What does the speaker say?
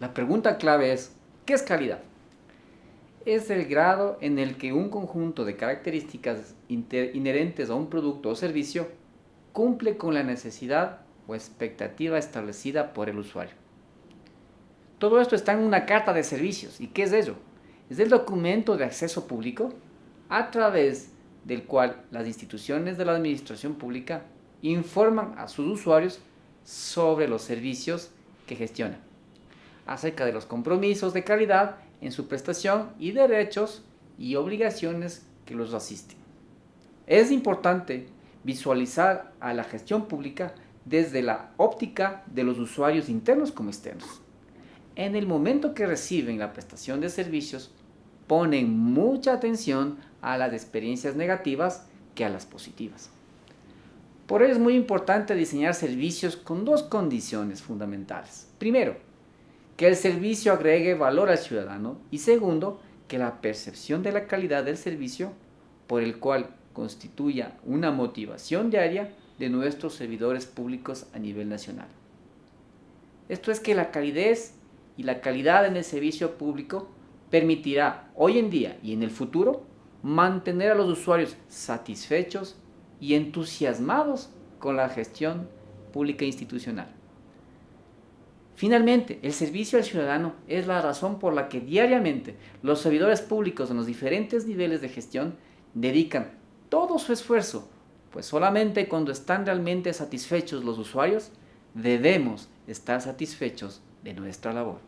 La pregunta clave es, ¿qué es calidad? Es el grado en el que un conjunto de características inherentes a un producto o servicio cumple con la necesidad o expectativa establecida por el usuario. Todo esto está en una carta de servicios. ¿Y qué es ello? Es el documento de acceso público a través del cual las instituciones de la administración pública informan a sus usuarios sobre los servicios que gestionan, acerca de los compromisos de calidad en su prestación y derechos y obligaciones que los asisten. Es importante visualizar a la gestión pública desde la óptica de los usuarios internos como externos. En el momento que reciben la prestación de servicios, ponen mucha atención a las experiencias negativas que a las positivas. Por ello es muy importante diseñar servicios con dos condiciones fundamentales. Primero, que el servicio agregue valor al ciudadano y segundo, que la percepción de la calidad del servicio por el cual constituya una motivación diaria de nuestros servidores públicos a nivel nacional. Esto es que la calidez y la calidad en el servicio público permitirá hoy en día y en el futuro mantener a los usuarios satisfechos y entusiasmados con la gestión pública institucional. Finalmente, el servicio al ciudadano es la razón por la que diariamente los servidores públicos en los diferentes niveles de gestión dedican todo su esfuerzo, pues solamente cuando están realmente satisfechos los usuarios, debemos estar satisfechos de nuestra labor.